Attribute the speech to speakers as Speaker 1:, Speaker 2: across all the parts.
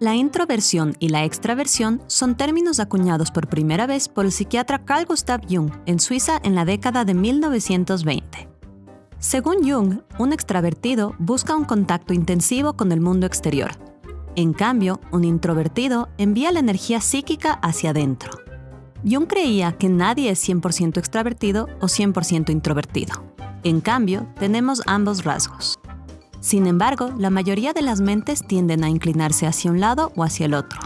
Speaker 1: La introversión y la extraversión son términos acuñados por primera vez por el psiquiatra Carl Gustav Jung en Suiza en la década de 1920. Según Jung, un extravertido busca un contacto intensivo con el mundo exterior. En cambio, un introvertido envía la energía psíquica hacia adentro. Jung creía que nadie es 100% extravertido o 100% introvertido. En cambio, tenemos ambos rasgos. Sin embargo, la mayoría de las mentes tienden a inclinarse hacia un lado o hacia el otro.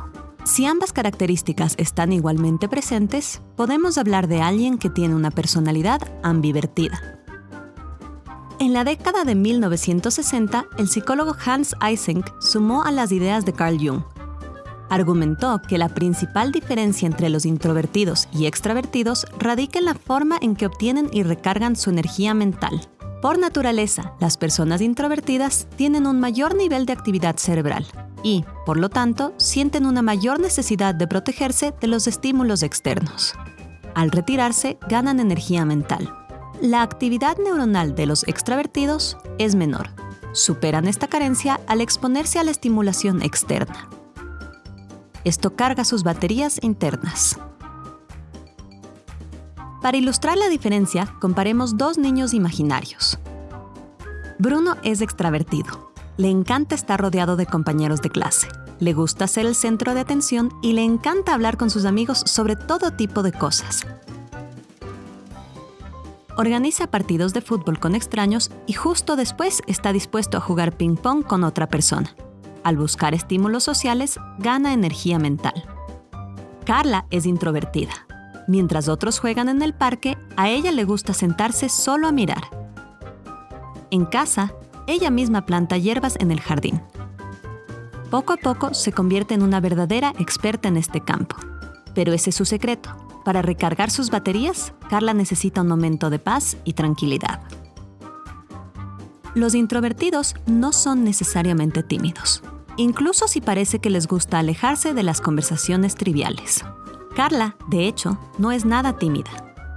Speaker 1: Si ambas características están igualmente presentes, podemos hablar de alguien que tiene una personalidad ambivertida. En la década de 1960, el psicólogo Hans Eysenck sumó a las ideas de Carl Jung. Argumentó que la principal diferencia entre los introvertidos y extravertidos radica en la forma en que obtienen y recargan su energía mental. Por naturaleza, las personas introvertidas tienen un mayor nivel de actividad cerebral y, por lo tanto, sienten una mayor necesidad de protegerse de los estímulos externos. Al retirarse, ganan energía mental. La actividad neuronal de los extravertidos es menor. Superan esta carencia al exponerse a la estimulación externa. Esto carga sus baterías internas. Para ilustrar la diferencia, comparemos dos niños imaginarios. Bruno es extravertido. Le encanta estar rodeado de compañeros de clase. Le gusta ser el centro de atención y le encanta hablar con sus amigos sobre todo tipo de cosas. Organiza partidos de fútbol con extraños y justo después está dispuesto a jugar ping-pong con otra persona. Al buscar estímulos sociales, gana energía mental. Carla es introvertida. Mientras otros juegan en el parque, a ella le gusta sentarse solo a mirar. En casa, ella misma planta hierbas en el jardín. Poco a poco se convierte en una verdadera experta en este campo. Pero ese es su secreto. Para recargar sus baterías, Carla necesita un momento de paz y tranquilidad. Los introvertidos no son necesariamente tímidos, incluso si parece que les gusta alejarse de las conversaciones triviales. Carla, de hecho, no es nada tímida.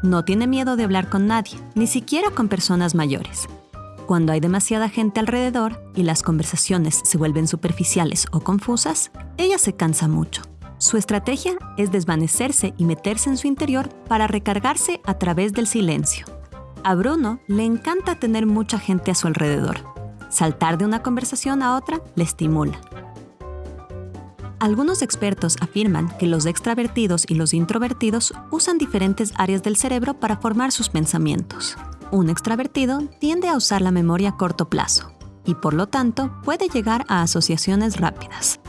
Speaker 1: No tiene miedo de hablar con nadie, ni siquiera con personas mayores. Cuando hay demasiada gente alrededor y las conversaciones se vuelven superficiales o confusas, ella se cansa mucho. Su estrategia es desvanecerse y meterse en su interior para recargarse a través del silencio. A Bruno le encanta tener mucha gente a su alrededor. Saltar de una conversación a otra le estimula. Algunos expertos afirman que los extravertidos y los introvertidos usan diferentes áreas del cerebro para formar sus pensamientos. Un extravertido tiende a usar la memoria a corto plazo y por lo tanto puede llegar a asociaciones rápidas.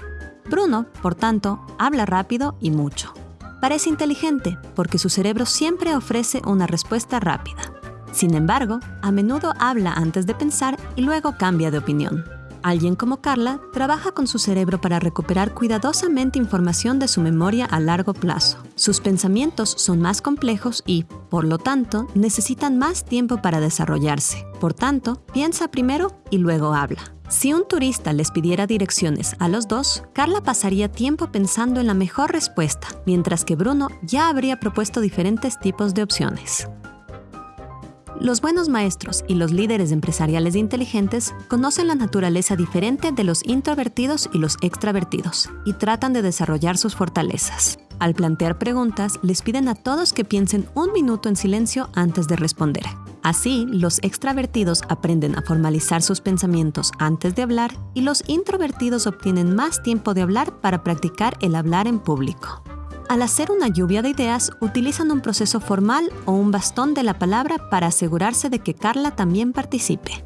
Speaker 1: Bruno, por tanto, habla rápido y mucho. Parece inteligente porque su cerebro siempre ofrece una respuesta rápida. Sin embargo, a menudo habla antes de pensar y luego cambia de opinión. Alguien como Carla trabaja con su cerebro para recuperar cuidadosamente información de su memoria a largo plazo. Sus pensamientos son más complejos y, por lo tanto, necesitan más tiempo para desarrollarse. Por tanto, piensa primero y luego habla. Si un turista les pidiera direcciones a los dos, Carla pasaría tiempo pensando en la mejor respuesta, mientras que Bruno ya habría propuesto diferentes tipos de opciones. Los buenos maestros y los líderes empresariales inteligentes conocen la naturaleza diferente de los introvertidos y los extravertidos y tratan de desarrollar sus fortalezas. Al plantear preguntas, les piden a todos que piensen un minuto en silencio antes de responder. Así, los extravertidos aprenden a formalizar sus pensamientos antes de hablar y los introvertidos obtienen más tiempo de hablar para practicar el hablar en público. Al hacer una lluvia de ideas, utilizan un proceso formal o un bastón de la palabra para asegurarse de que Carla también participe.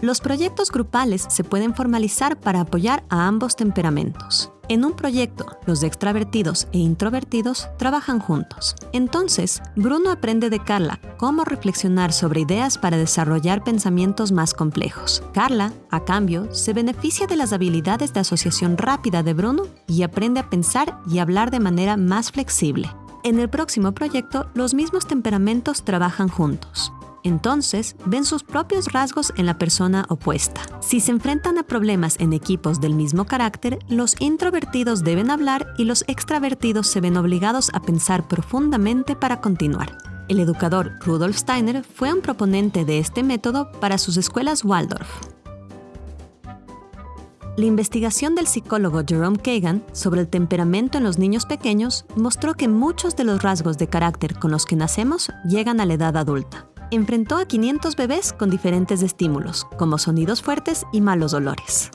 Speaker 1: Los proyectos grupales se pueden formalizar para apoyar a ambos temperamentos. En un proyecto, los extravertidos e introvertidos trabajan juntos. Entonces, Bruno aprende de Carla cómo reflexionar sobre ideas para desarrollar pensamientos más complejos. Carla, a cambio, se beneficia de las habilidades de asociación rápida de Bruno y aprende a pensar y hablar de manera más flexible. En el próximo proyecto, los mismos temperamentos trabajan juntos entonces ven sus propios rasgos en la persona opuesta. Si se enfrentan a problemas en equipos del mismo carácter, los introvertidos deben hablar y los extravertidos se ven obligados a pensar profundamente para continuar. El educador Rudolf Steiner fue un proponente de este método para sus escuelas Waldorf. La investigación del psicólogo Jerome Kagan sobre el temperamento en los niños pequeños mostró que muchos de los rasgos de carácter con los que nacemos llegan a la edad adulta. Enfrentó a 500 bebés con diferentes estímulos, como sonidos fuertes y malos olores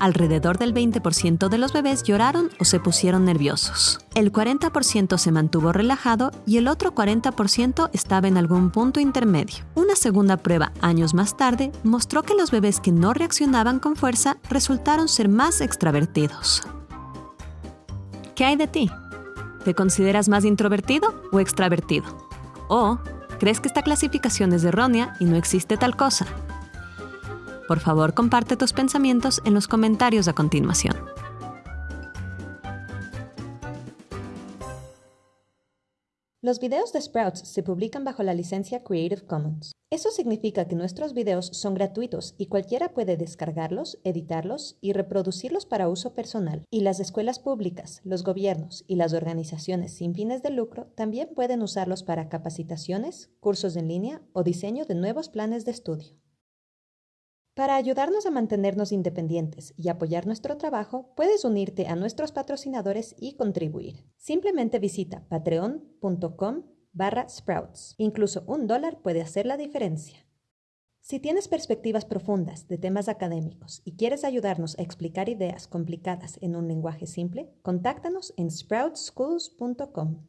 Speaker 1: alrededor del 20% de los bebés lloraron o se pusieron nerviosos. El 40% se mantuvo relajado y el otro 40% estaba en algún punto intermedio. Una segunda prueba años más tarde mostró que los bebés que no reaccionaban con fuerza resultaron ser más extravertidos. ¿Qué hay de ti? ¿Te consideras más introvertido o extravertido? ¿O crees que esta clasificación es errónea y no existe tal cosa? Por favor, comparte tus pensamientos en los comentarios a continuación.
Speaker 2: Los videos de Sprouts se publican bajo la licencia Creative Commons. Eso significa que nuestros videos son gratuitos y cualquiera puede descargarlos, editarlos y reproducirlos para uso personal. Y las escuelas públicas, los gobiernos y las organizaciones sin fines de lucro también pueden usarlos para capacitaciones, cursos en línea o diseño de nuevos planes de estudio. Para ayudarnos a mantenernos independientes y apoyar nuestro trabajo, puedes unirte a nuestros patrocinadores y contribuir. Simplemente visita patreon.com barra sprouts. Incluso un dólar puede hacer la diferencia. Si tienes perspectivas profundas de temas académicos y quieres ayudarnos a explicar ideas complicadas en un lenguaje simple, contáctanos en sproutsschools.com.